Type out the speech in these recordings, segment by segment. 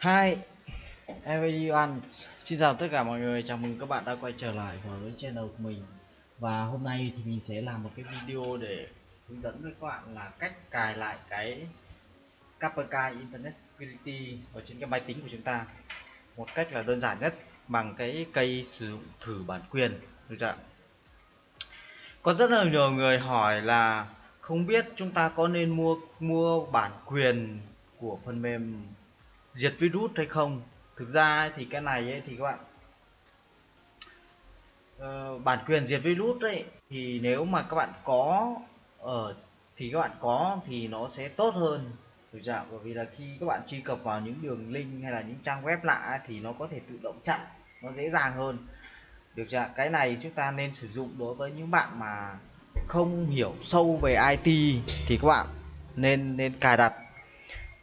Hi everyone, xin chào tất cả mọi người, chào mừng các bạn đã quay trở lại với channel của mình. Và hôm nay thì mình sẽ làm một cái video để hướng dẫn với các bạn là cách cài lại cái Kaspersky Internet Security ở trên cái máy tính của chúng ta. Một cách là đơn giản nhất bằng cái cây sử dụng thử bản quyền. Được chưa? Có rất là nhiều người hỏi là không biết chúng ta có nên mua mua bản quyền của phần mềm diệt virus hay không? Thực ra thì cái này ấy, thì các bạn uh, bản quyền diệt virus đấy thì nếu mà các bạn có ở thì các bạn có thì nó sẽ tốt hơn. Thực trạng bởi vì là khi các bạn truy cập vào những đường link hay là những trang web lạ thì nó có thể tự động chặn nó dễ dàng hơn. Được chưa cái này chúng ta nên sử dụng đối với những bạn mà không hiểu sâu về IT thì các bạn nên nên cài đặt.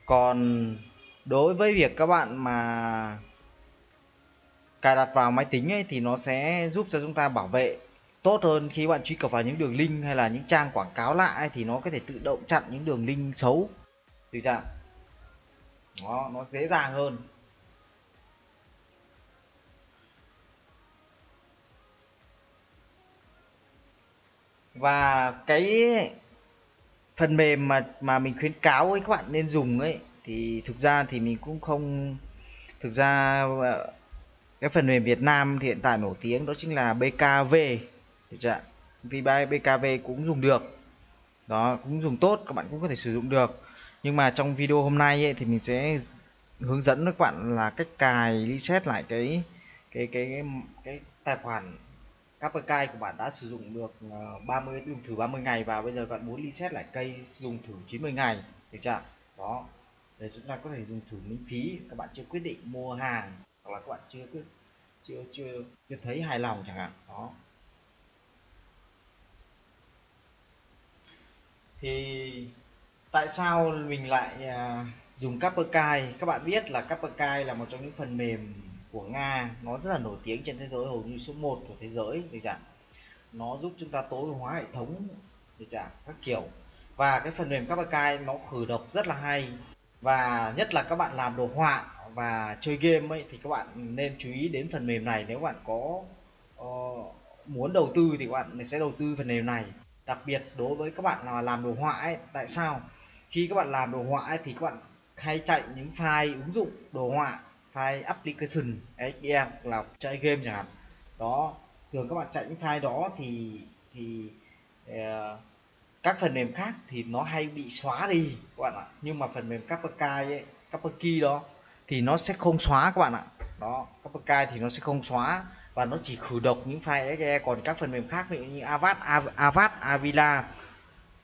Còn đối với việc các bạn mà cài đặt vào máy tính ấy thì nó sẽ giúp cho chúng ta bảo vệ tốt hơn khi bạn truy cập vào những đường link hay là những trang quảng cáo lạ ấy, thì nó có thể tự động chặn những đường link xấu. Được chưa nó nó dễ dàng hơn. Và cái phần mềm mà mà mình khuyến cáo ấy các bạn nên dùng ấy thì thực ra thì mình cũng không thực ra ờ, cái phần mềm Việt Nam thì hiện tại nổi tiếng đó chính là BKV được chưa thì BKV cũng dùng được. Đó cũng dùng tốt các bạn cũng có thể sử dụng được. Nhưng mà trong video hôm nay ấy, thì mình sẽ hướng dẫn các bạn là cách cài reset lại cái cái cái cái, cái tài khoản Kaspersky của bạn đã sử dụng được ờ, 30 dùng thử 30 ngày và bây giờ bạn muốn reset lại cây dùng thử 90 ngày. Được chưa đó để chúng ta có thể dùng thử miễn phí. Các bạn chưa quyết định mua hàng hoặc là các bạn chưa quyết chưa chưa chưa thấy hài lòng chẳng hạn. Đó. Thì tại sao mình lại à, dùng Kaspersky các bạn biết là Kaspersky là một trong những phần mềm của Nga. Nó rất là nổi tiếng trên thế giới hầu như số 1 của thế giới được chẳng nó giúp chúng ta tối ưu hóa hệ thống được chẳng các kiểu. Và cái phần mềm Kaspersky nó khử độc rất là hay và nhất là các bạn làm đồ họa và chơi game ấy thì các bạn nên chú ý đến phần mềm này. Nếu bạn có uh, muốn đầu tư thì các bạn sẽ đầu tư phần mềm này. Đặc biệt đối với các bạn là làm đồ họa ấy tại sao? Khi các bạn làm đồ họa ấy, thì các bạn hay chạy những file ứng dụng đồ họa file application XDM là chạy game chẳng hạn. Đó thường các bạn chạy những file đó thì thì uh, các phần mềm khác thì nó hay bị xóa đi, các bạn ạ. Nhưng mà phần mềm Kaspersky ấy Kaspersky đó, thì nó sẽ không xóa, các bạn ạ. Đó Kaspersky thì nó sẽ không xóa và nó chỉ khử độc những file exe còn các phần mềm khác như Avast Avast Avila,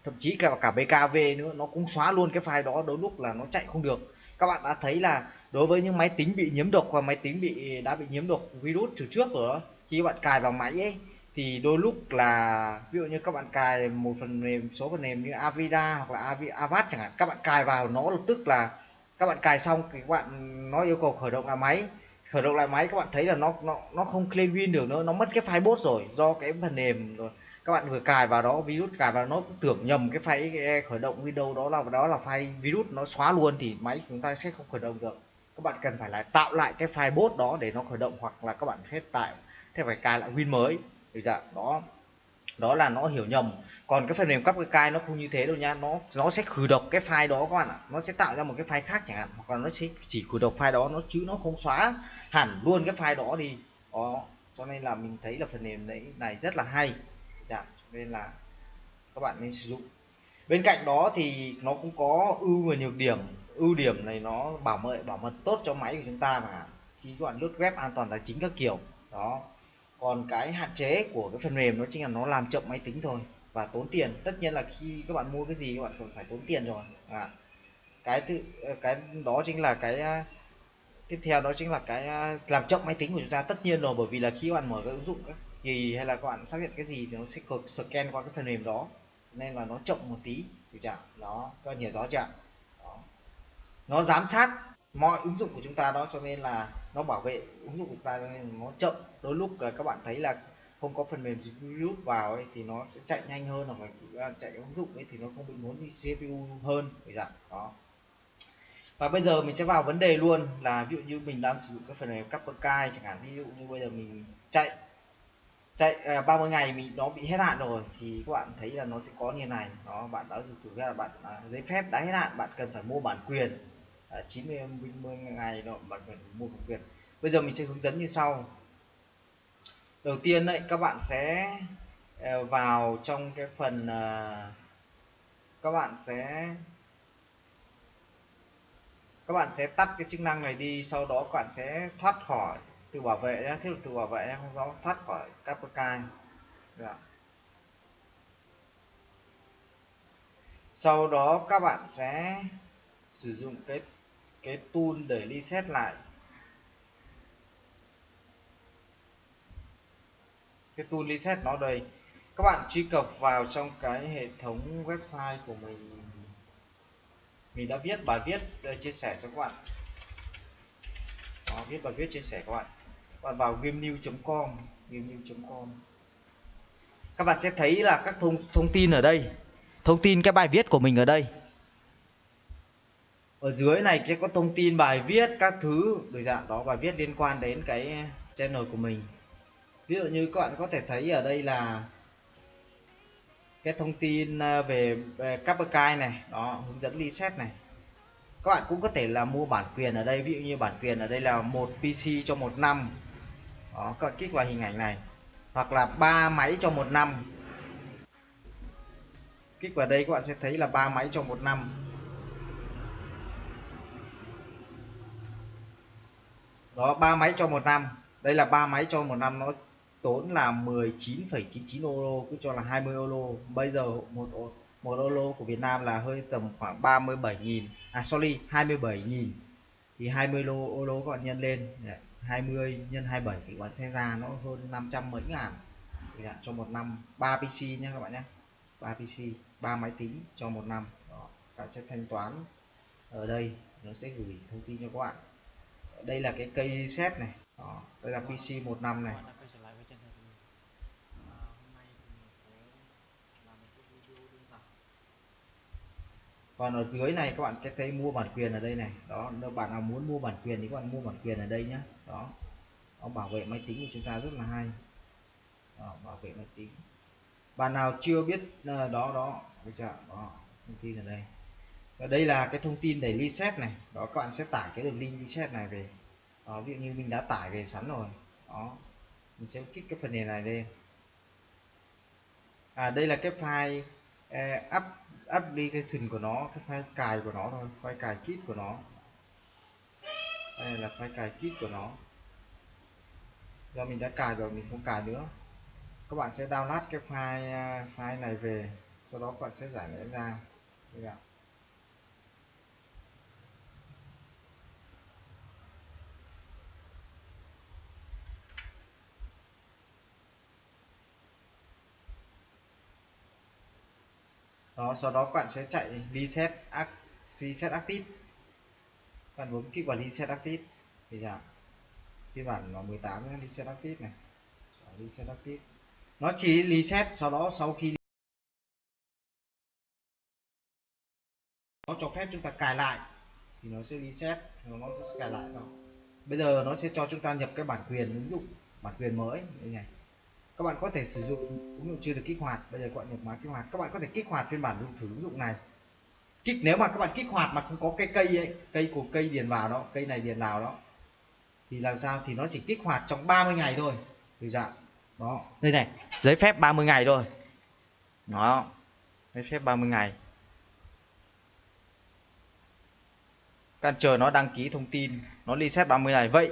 thậm chí cả cả BKV nữa, nó cũng xóa luôn cái file đó, đôi lúc là nó chạy không được. Các bạn đã thấy là đối với những máy tính bị nhiễm độc và máy tính bị, đã bị nhiễm độc virus từ trước rồi đó, khi bạn cài vào máy ấy thì đôi lúc là, ví dụ như các bạn cài một phần mềm, số phần mềm như Avida hoặc là Avast chẳng hạn, các bạn cài vào nó lập tức là các bạn cài xong thì các bạn, nó yêu cầu khởi động lại máy. Khởi động lại máy các bạn thấy là nó nó nó không clean win được nữa, nó mất cái file bot rồi do cái phần mềm rồi. Các bạn vừa cài vào đó, virus cài vào nó cũng tưởng nhầm cái file khởi động Windows đó là đó là file virus nó xóa luôn thì máy chúng ta sẽ không khởi động được. Các bạn cần phải lại tạo lại cái file bot đó để nó khởi động hoặc là các bạn hết tại thế phải cài lại win mới được chưa đó. Đó là nó hiểu nhầm. Còn cái phần mềm cấp cái nó không như thế đâu nha. Nó nó sẽ khử độc cái file đó các bạn ạ. Nó sẽ tạo ra một cái file khác chẳng hạn. Hoặc là nó sẽ chỉ khử độc file đó, nó chứ nó không xóa hẳn luôn cái file đó đi. Đó, cho nên là mình thấy là phần mềm đấy, này rất là hay. Dạ nên là các bạn nên sử dụng. Bên cạnh đó thì nó cũng có ưu và nhược điểm. Ưu điểm này nó bảo mật bảo mật tốt cho máy của chúng ta mà. Khi các bạn lướt web an toàn tài chính các kiểu. Đó còn cái hạn chế của cái phần mềm nó chính là nó làm chậm máy tính thôi và tốn tiền. Tất nhiên là khi các bạn mua cái gì các bạn còn phải tốn tiền rồi. À, cái thứ cái đó chính là cái à, tiếp theo đó chính là cái à, làm chậm máy tính của chúng ta tất nhiên rồi bởi vì là khi các bạn mở cái ứng dụng các gì hay là các bạn xác nhận cái gì thì nó sẽ scan qua cái phần mềm đó nên là nó chậm một tí thì chả nó các bạn hiểu rõ chưa? Nó giám sát mọi ứng dụng của chúng ta đó cho nên là nó bảo vệ ứng dụng của chúng ta nên nó chậm. Đôi lúc là các bạn thấy là không có phần mềm virus vào ấy, thì nó sẽ chạy nhanh hơn hoặc là à, chạy ứng dụng ấy thì nó không bị muốn gì CPU hơn vậy dạng đó. Và bây giờ mình sẽ vào vấn đề luôn là ví dụ như mình đang sử dụng cái phần mềm Capperkai chẳng hạn ví dụ như bây giờ mình chạy chạy à, 30 ngày mình nó bị hết hạn rồi thì các bạn thấy là nó sẽ có như này. Nó bạn đã thử ra là bạn à, giấy phép đã hết hạn bạn cần phải mua bản quyền à, 90 90 ngày đó bạn phải mua công quyền bây giờ mình sẽ hướng dẫn như sau. Đầu tiên đấy các bạn sẽ ờ, vào trong cái phần ờ, các bạn sẽ các bạn sẽ tắt cái chức năng này đi sau đó các bạn sẽ thoát khỏi từ bảo vệ nhé thiết lập từ bảo vệ nhé không rõ thoát khỏi Capricorn sau đó các bạn sẽ sử dụng cái cái tool để reset lại. Cái tool reset nó đây. Các bạn truy cập vào trong cái hệ thống website của mình. Mình đã viết bài viết ờ, chia sẻ cho các bạn. Đó, viết bài viết chia sẻ các bạn. Các bạn vào gamenew.com gamenew.com các bạn sẽ thấy là các thông thông tin ở đây. Thông tin cái bài viết của mình ở đây ở dưới này sẽ có thông tin bài viết các thứ được dạng đó bài viết liên quan đến cái channel của mình. Ví dụ như các bạn có thể thấy ở đây là cái thông tin à, về, à, về Capricorn này đó hướng dẫn reset này. Các bạn cũng có thể là mua bản quyền ở đây ví dụ như bản quyền ở đây là một PC cho một năm. Đó các bạn kích vào hình ảnh này. Hoặc là ba máy cho một năm. Kích vào đây các bạn sẽ thấy là ba máy cho một năm. Đó ba máy cho một năm. Đây là ba máy cho một năm nó tốn là 19,99 euro cứ cho là 20 euro bây giờ một một euro của Việt Nam là hơi tầm khoảng 37.000 à sorry 27.000 thì 20 euro, euro các bạn nhân lên. 20 nhân 27 thì bạn sẽ ra nó hơn 500 mấy ngàn. Thì là cho một năm 3 PC nhé các bạn nhé 3 PC 3 máy tính cho một năm. Đó. bạn sẽ thanh toán ở đây. Nó sẽ gửi thông tin cho các bạn đây là cái cây set này. Đó. đây là PC một năm này. Còn ở dưới này các bạn sẽ thấy mua bản quyền ở đây này. Đó nếu bạn nào muốn mua bản quyền thì các bạn mua bản quyền ở đây nhé đó nó bảo vệ máy tính của chúng ta rất là hay. Đó, bảo vệ máy tính. Bạn nào chưa biết ờ, đó đó bây giờ đó thông tin ở đây và đây là cái thông tin để reset này. Đó các bạn sẽ tải cái đường link reset này về. Đó, ví dụ như mình đã tải về sẵn rồi. Đó mình sẽ kích cái phần này này lên à đây là cái file uh, up application của nó cái file cài của nó thôi file cài kit của nó. Đây là file cài kit của nó. Do mình đã cài rồi mình không cài nữa. Các bạn sẽ download cái file à, file này về. Sau đó các bạn sẽ giải nghĩa ra. Được không? Đó, sau đó bạn sẽ chạy reset reset active. Bạn bấm kích vào reset active. Thì là phiên bản 18 reset active này. Reset active. Nó chỉ reset sau đó, sau khi nó cho phép chúng ta cài lại, thì nó sẽ reset, nó sẽ cài lại vào. Bây giờ nó sẽ cho chúng ta nhập cái bản quyền ứng dụng, bản quyền mới đây này các bạn có thể sử dụng ứng dụng chưa được kích hoạt, bây giờ các bạn nhập mã kích hoạt. Các bạn có thể kích hoạt phiên bản dùng thử ứng dụng này. Kích, nếu mà các bạn kích hoạt mà không có cái cây ấy, cây của cây điền vào đó, cây này điền vào đó, thì làm sao? Thì nó chỉ kích hoạt trong 30 ngày thôi. Từ dạng đó. Đây này, giấy phép 30 ngày thôi. Đó. Giấy phép 30 ngày. Can chờ nó đăng ký thông tin, nó reset 30 ngày. Vậy,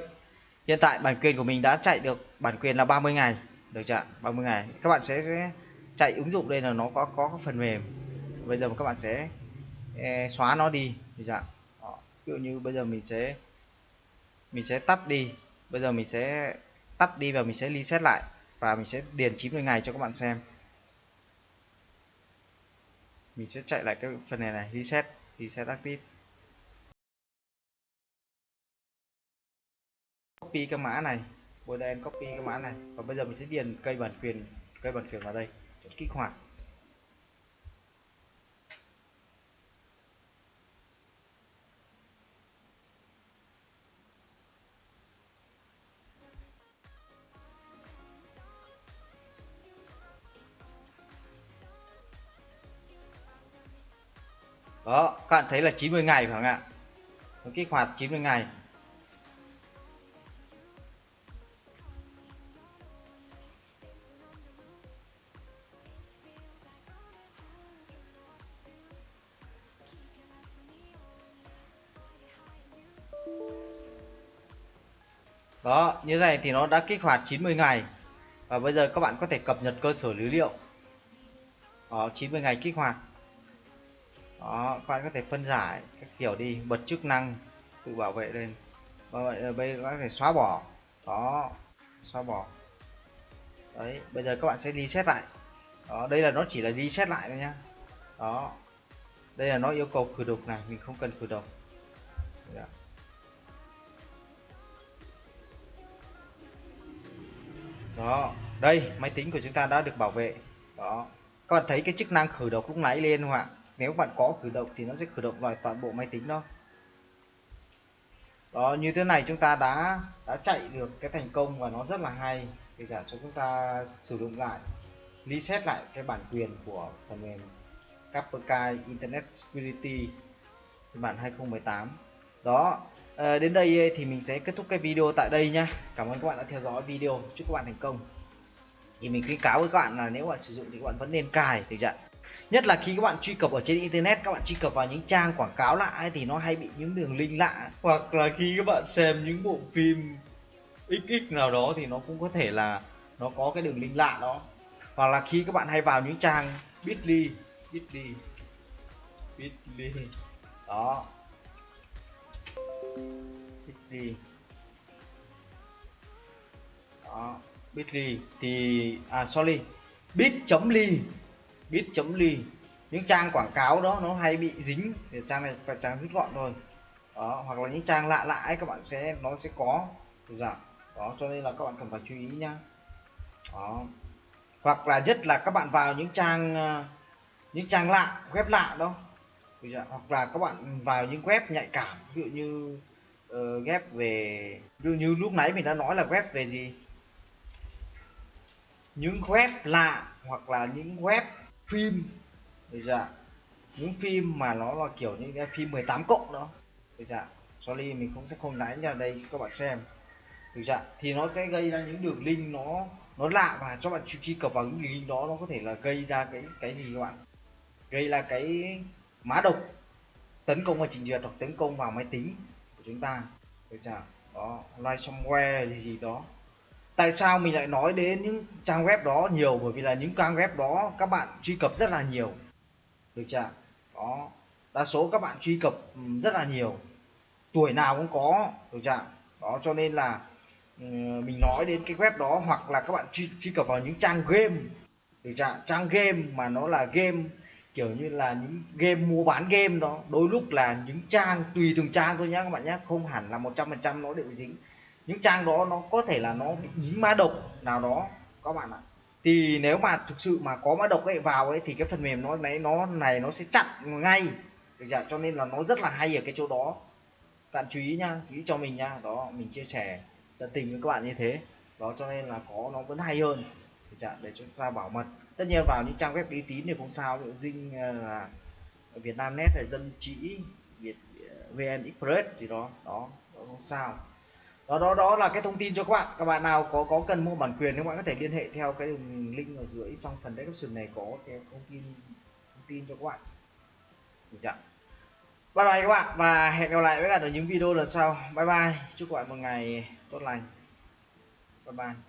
hiện tại bản quyền của mình đã chạy được, bản quyền là 30 ngày được chưa 30 ngày. Các bạn sẽ, sẽ chạy ứng dụng đây là nó có có phần mềm. Bây giờ các bạn sẽ e, xóa nó đi. Được chưa Đó. ví dụ như bây giờ mình sẽ mình sẽ tắt đi. Bây giờ mình sẽ tắt đi và mình sẽ reset lại. Và mình sẽ điền 90 ngày cho các bạn xem. Mình sẽ chạy lại cái phần này này. Reset reset active. Copy cái mã này bây giờ em copy cái mã này và bây giờ mình sẽ điền cây bản quyền cây bản quyền vào đây chọn kích hoạt Đó, các bạn thấy là 90 ngày phải không ạ? Kích hoạt 90 ngày. Đó, như này thì nó đã kích hoạt 90 ngày. Và bây giờ các bạn có thể cập nhật cơ sở dữ liệu. Đó 90 ngày kích hoạt. Đó, các bạn có thể phân giải các kiểu đi, bật chức năng, tự bảo vệ lên. Và vậy ờ, bây giờ các bạn có thể xóa bỏ. Đó, xóa bỏ. Đấy, bây giờ các bạn sẽ reset lại. Đó, đây là nó chỉ là reset lại thôi nhá. Đó, đây là nó yêu cầu khử độc này, mình không cần khử độc. Đó, đây, máy tính của chúng ta đã được bảo vệ. Đó. Các bạn thấy cái chức năng khởi động lúc nãy lên không ạ? Nếu bạn có khởi động thì nó sẽ khởi động lại toàn bộ máy tính đó. Đó, như thế này chúng ta đã đã chạy được cái thành công và nó rất là hay. Để giả cho chúng ta sử dụng lại, reset lại cái bản quyền của phần mềm Kaspersky Internet Security phiên bản 2018 đó à, đến đây thì mình sẽ kết thúc cái video tại đây nhá cảm ơn các bạn đã theo dõi video. Chúc các bạn thành công. Thì mình khuyến cáo với các bạn là nếu bạn sử dụng thì các bạn vẫn nên cài thì chưa nhất là khi các bạn truy cập ở trên internet các bạn truy cập vào những trang quảng cáo lạ ấy, thì nó hay bị những đường link lạ. Hoặc là khi các bạn xem những bộ phim xx nào đó thì nó cũng có thể là nó có cái đường link lạ đó. Hoặc là khi các bạn hay vào những trang bitly bitly bitly. Đó bitly. Đó, bitly thì à sorry, bit.ly bit.ly những trang quảng cáo đó nó hay bị dính, thì trang này phải trang rút gọn thôi. Đó, hoặc là những trang lạ lạ ấy, các bạn sẽ, nó sẽ có. Dạ đó, cho nên là các bạn cần phải chú ý nhá. Đó. Hoặc là nhất là các bạn vào những trang à, những trang lạ, web lạ đó hoặc là các bạn vào những web nhạy cảm ví dụ như uh, web về ví dụ như lúc nãy mình đã nói là web về gì? Những web lạ hoặc là những web phim. Bây chưa những phim mà nó là kiểu những cái phim 18 cộng đó. Bây chưa sorry mình cũng sẽ không đánh ra đây các bạn xem. Được chưa thì nó sẽ gây ra những đường link nó nó lạ và cho bạn truy cập vào những link đó nó có thể là gây ra cái cái gì các bạn? Gây ra cái mã độc. Tấn công vào trình duyệt hoặc tấn công vào máy tính của chúng ta. Được chưa? Đó ransomware gì đó. Tại sao mình lại nói đến những trang web đó nhiều? Bởi vì là những trang web đó các bạn truy cập rất là nhiều. Được chưa? Đó đa số các bạn truy cập ừ, rất là nhiều. Tuổi nào cũng có. Được chưa? Đó cho nên là ừ, mình nói đến cái web đó hoặc là các bạn truy, truy cập vào những trang game. Được chưa? Trang game mà nó là game kiểu như là những game, mua bán game đó, đôi lúc là những trang, tùy từng trang thôi nhá các bạn nhé không hẳn là một trăm phần trăm nó đều dính. Những trang đó nó có thể là nó bị dính mã độc nào đó, các bạn ạ. Thì nếu mà thực sự mà có mã độc ấy vào ấy, thì cái phần mềm nó này nó này nó sẽ chặn ngay. Được chưa? cho nên là nó rất là hay ở cái chỗ đó. Các bạn chú ý nhá, chú ý cho mình nhá. Đó, mình chia sẻ tận tình với các bạn như thế. Đó, cho nên là có, nó vẫn hay hơn. Được chưa? để chúng ta bảo mật tất nhiên vào những trang web uy tín thì không sao ví dinh ờ, là Việt Nam Net hay dân chỉ Việt ờ, VN Express thì đó đó, đó không sao. Đó đó đó là cái thông tin cho các bạn. Các bạn nào có có cần mua bản quyền các bạn có thể liên hệ theo cái đường link ở dưới trong phần description này có cái thông tin thông tin cho các bạn. Được chưa? Bye bye các bạn và hẹn gặp lại với bạn ở những video lần sau. Bye bye. Chúc các bạn một ngày tốt lành. Bye bye.